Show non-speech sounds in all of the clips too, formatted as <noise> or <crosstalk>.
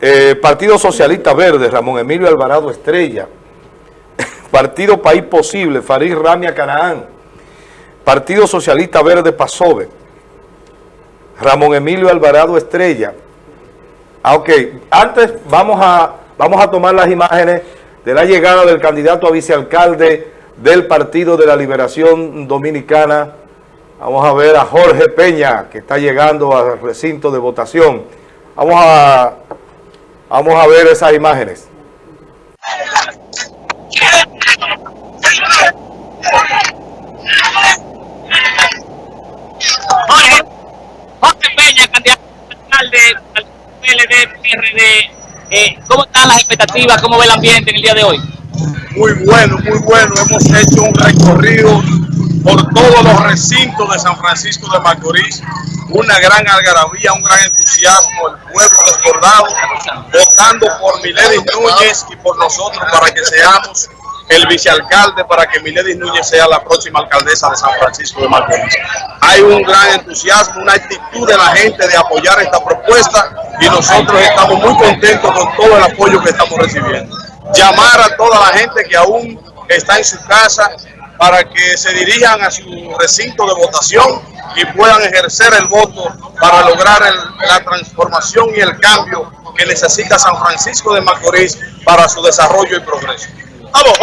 Eh, Partido Socialista Verde, Ramón Emilio Alvarado Estrella. <laughs> Partido País Posible, Farid Ramia Canaán. Partido Socialista Verde Pasove. Ramón Emilio Alvarado Estrella. Ah, ok. Antes vamos a, vamos a tomar las imágenes de la llegada del candidato a vicealcalde del Partido de la Liberación Dominicana. Vamos a ver a Jorge Peña, que está llegando al recinto de votación. Vamos a, vamos a ver esas imágenes. Jorge, Jorge Peña, candidato alcalde al PLD, PRD, eh, ¿cómo están las expectativas? ¿Cómo ve el ambiente en el día de hoy? Muy bueno, muy bueno. Hemos hecho un recorrido por todos los recintos de San Francisco de Macorís. Una gran algarabía, un gran entusiasmo, el pueblo desbordado, votando por Miledis Núñez y por nosotros para que seamos el vicealcalde, para que Miledis Núñez sea la próxima alcaldesa de San Francisco de Macorís. Hay un gran entusiasmo, una actitud de la gente de apoyar esta propuesta y nosotros estamos muy contentos con todo el apoyo que estamos recibiendo. Llamar a toda la gente que aún está en su casa para que se dirijan a su recinto de votación y puedan ejercer el voto para lograr el, la transformación y el cambio que necesita San Francisco de Macorís para su desarrollo y progreso. ¡Vamos!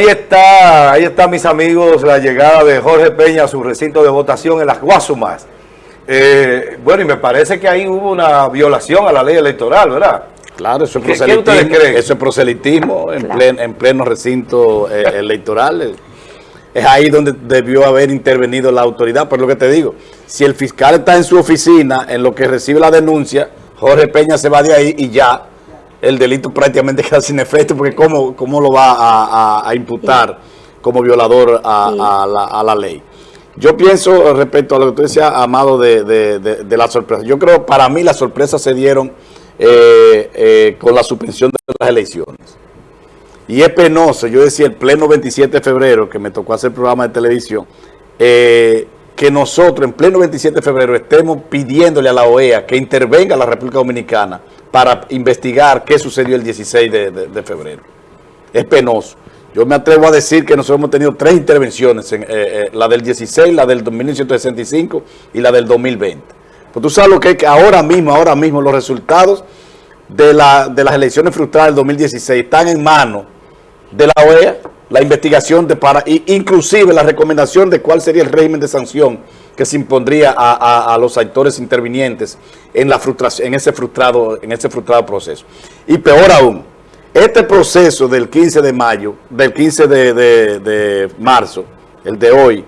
Ahí está, ahí está mis amigos, la llegada de Jorge Peña a su recinto de votación en las Guasumas. Eh, bueno, y me parece que ahí hubo una violación a la ley electoral, ¿verdad? Claro, eso es ¿Qué- qué proselitismo, creen? eso es proselitismo en, plen- en pleno recinto eh, electoral. Es ahí donde debió haber intervenido la autoridad, por lo que te digo. Si el fiscal está en su oficina, en lo que recibe la denuncia, Jorge Peña se va de ahí y ya el delito prácticamente <laughs> queda sin efecto, porque ¿cómo, cómo lo va a, a- a imputar como violador a, la, a la ley? Yo pienso respecto a lo que tú decías, Amado, de, de, de- de la sorpresa. Yo creo, para mí, las sorpresas se dieron eh, eh, con la suspensión de las elecciones. Y es penoso, yo decía el pleno 27 de febrero, que me tocó hacer programa de televisión, eh, que nosotros en pleno 27 de febrero estemos pidiéndole a la OEA que intervenga la República Dominicana para investigar qué sucedió el 16 de, febrero. Es penoso. Yo me atrevo a decir que nosotros hemos tenido tres intervenciones, en, eh, eh, la del 16, la del 1965 y la del 2020. Pues tú sabes lo que es que ahora mismo, ahora mismo los resultados de, la, de las elecciones frustradas del 2016 están en manos de la OEA, la investigación de para, inclusive la recomendación de cuál sería el régimen de sanción que se impondría a, a- a los actores intervinientes en, la frustración, en, ese frustrado, en ese frustrado proceso. Y peor aún, este proceso del 15 de mayo, del 15 de, de- de marzo, el de hoy,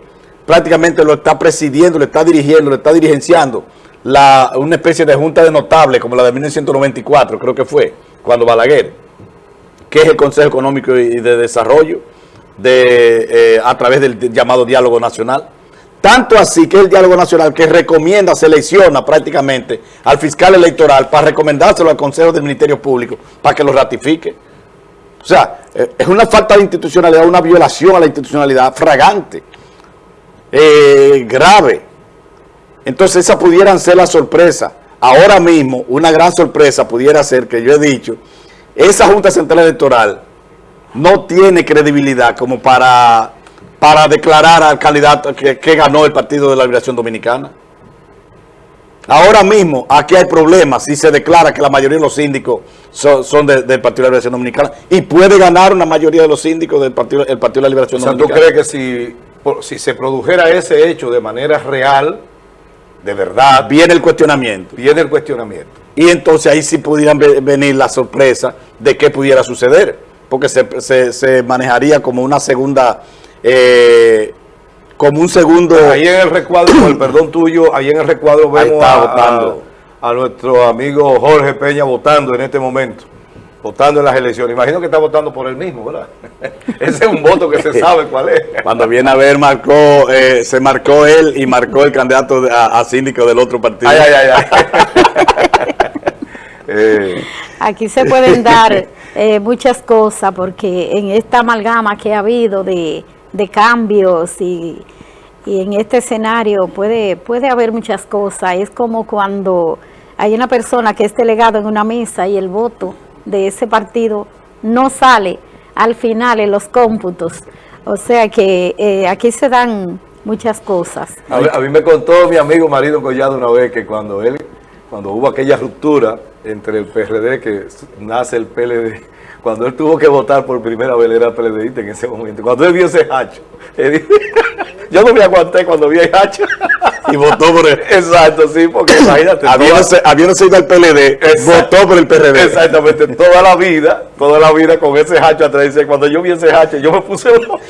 prácticamente lo está presidiendo, lo está dirigiendo, lo está dirigenciando la, una especie de junta de notables como la de 1994, creo que fue, cuando Balaguer que es el Consejo Económico y de Desarrollo, de, eh, a través del llamado Diálogo Nacional. Tanto así que el Diálogo Nacional que recomienda, selecciona prácticamente al fiscal electoral para recomendárselo al Consejo del Ministerio Público para que lo ratifique. O sea, eh, es una falta de institucionalidad, una violación a la institucionalidad fragante, eh, grave. Entonces esa pudieran ser la sorpresa. Ahora mismo, una gran sorpresa pudiera ser que yo he dicho, esa Junta Central Electoral no tiene credibilidad como para, para declarar al candidato que, que ganó el Partido de la Liberación Dominicana. Ahora mismo, aquí hay problemas si se declara que la mayoría de los síndicos son, son de- del Partido de la Liberación Dominicana y puede ganar una mayoría de los síndicos del Partido, el Partido de la O Liberación ¿tú Dominicana. crees que si, por- si se produjera ese hecho de manera real, de verdad, Viene el cuestionamiento. viene el cuestionamiento? Y entonces ahí sí pudieran ve- venir la sorpresa de qué pudiera suceder, porque se, se- se manejaría como una segunda, eh, como un segundo... Ahí en el recuadro, con el <clears throat> perdón tuyo, ahí en el recuadro vemos está a- a nuestro amigo Jorge Peña votando en este momento. Votando en las elecciones. Imagino que está votando por él mismo, ¿verdad? <laughs> Ese es un voto que se sabe cuál es. Cuando viene a ver, marcó, eh, se marcó él y marcó el candidato a, a síndico del otro partido. Ay, ay, ay, ay. <laughs> Eh, Aquí se pueden <laughs> dar eh, muchas cosas porque en esta amalgama que ha habido de, de cambios y, y en este escenario puede, puede haber muchas cosas. Es como cuando hay una persona que es delegado en una mesa y el voto de ese partido no sale al final en los cómputos. O sea que eh, aquí se dan muchas cosas. a, mí, me contó mi amigo Marido Collado una vez que cuando él, cuando hubo aquella ruptura entre el PRD que nace el PLD, <laughs> cuando él tuvo que votar por primera vez, era PLDista en ese momento. Cuando él vio ese hacho, <laughs> yo no me aguanté cuando vi el hacho. <laughs> Y votó por él. Exacto, sí, porque imagínate. <coughs> Habiéndose, habiéndose ido al PLD, Exacto. votó por el PRD. Exactamente, toda la vida, toda la vida con ese hacho atrás. Dice, cuando yo vi ese hacho, yo me puse loco.